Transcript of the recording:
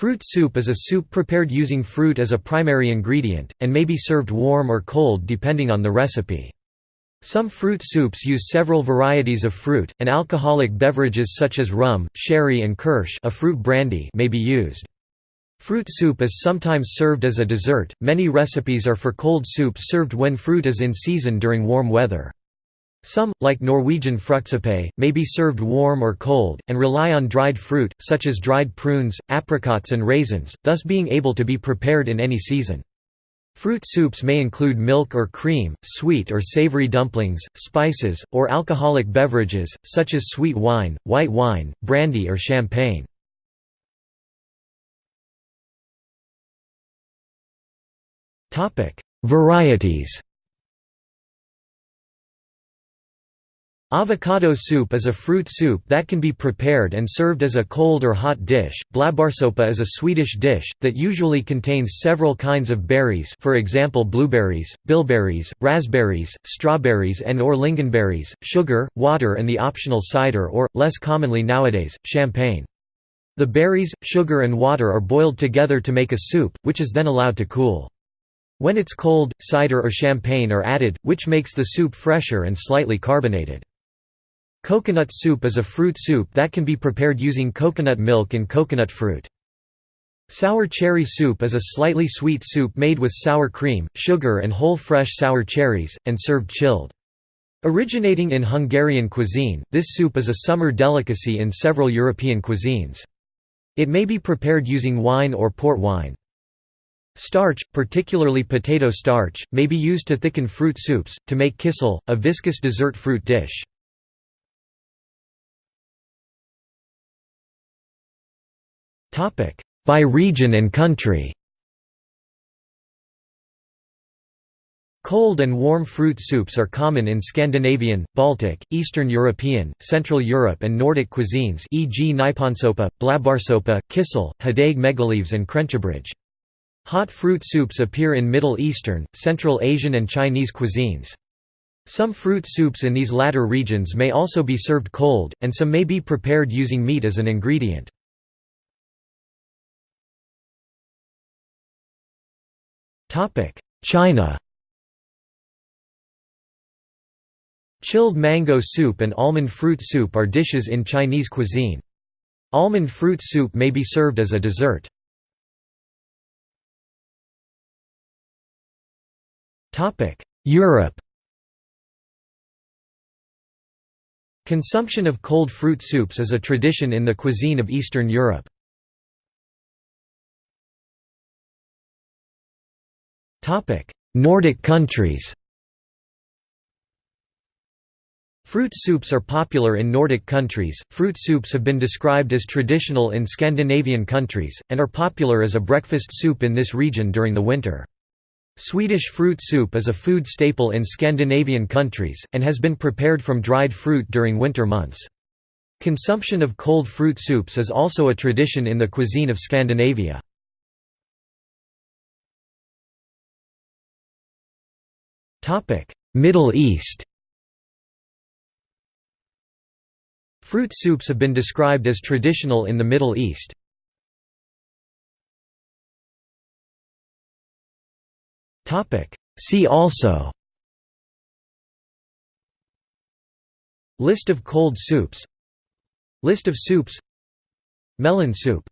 Fruit soup is a soup prepared using fruit as a primary ingredient, and may be served warm or cold depending on the recipe. Some fruit soups use several varieties of fruit, and alcoholic beverages such as rum, sherry and kirsch a fruit brandy may be used. Fruit soup is sometimes served as a dessert. Many recipes are for cold soup served when fruit is in season during warm weather. Some, like Norwegian fruktsuppe, may be served warm or cold, and rely on dried fruit, such as dried prunes, apricots and raisins, thus being able to be prepared in any season. Fruit soups may include milk or cream, sweet or savory dumplings, spices, or alcoholic beverages, such as sweet wine, white wine, brandy or champagne. Varieties Avocado soup is a fruit soup that can be prepared and served as a cold or hot dish. Blåbärssoppa is a Swedish dish, that usually contains several kinds of berries for example blueberries, bilberries, raspberries, strawberries and or lingonberries, sugar, water and the optional cider or, less commonly nowadays, champagne. The berries, sugar and water are boiled together to make a soup, which is then allowed to cool. When it's cold, cider or champagne are added, which makes the soup fresher and slightly carbonated. Coconut soup is a fruit soup that can be prepared using coconut milk and coconut fruit. Sour cherry soup is a slightly sweet soup made with sour cream, sugar and whole fresh sour cherries, and served chilled. Originating in Hungarian cuisine, this soup is a summer delicacy in several European cuisines. It may be prepared using wine or port wine. Starch, particularly potato starch, may be used to thicken fruit soups, to make kissel, a viscous dessert fruit dish. By region and country Cold and warm fruit soups are common in Scandinavian, Baltic, Eastern European, Central Europe and Nordic cuisines e.g. Nyponsoppa, Blåbärssoppa, Kissel, Hideg meggyleves and Krentjebrij. Hot fruit soups appear in Middle Eastern, Central Asian and Chinese cuisines. Some fruit soups in these latter regions may also be served cold, and some may be prepared using meat as an ingredient. China Chilled mango soup and almond fruit soup are dishes in Chinese cuisine. Almond fruit soup may be served as a dessert. Topic: Europe Consumption of cold fruit soups is a tradition in the cuisine of Eastern Europe. Nordic countries Fruit soups are popular in Nordic countries. Fruit soups have been described as traditional in Scandinavian countries, and are popular as a breakfast soup in this region during the winter. Swedish fruit soup is a food staple in Scandinavian countries, and has been prepared from dried fruit during winter months. Consumption of cold fruit soups is also a tradition in the cuisine of Scandinavia. Middle East Fruit soups have been described as traditional in the Middle East. See also List of cold soups List of soups Melon soup